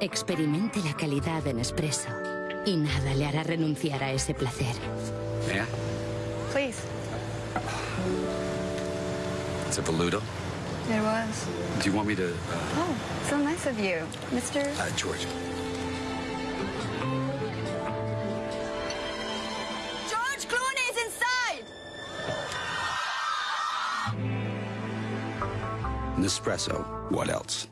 Experimente la calidad de Nespresso y nada le hará renunciar a ese placer. Yeah? Please. It's a Voluto. It was. Do you want me to, uh, Oh, so nice of you, Mr. uh George? George is inside! Nespresso. What else?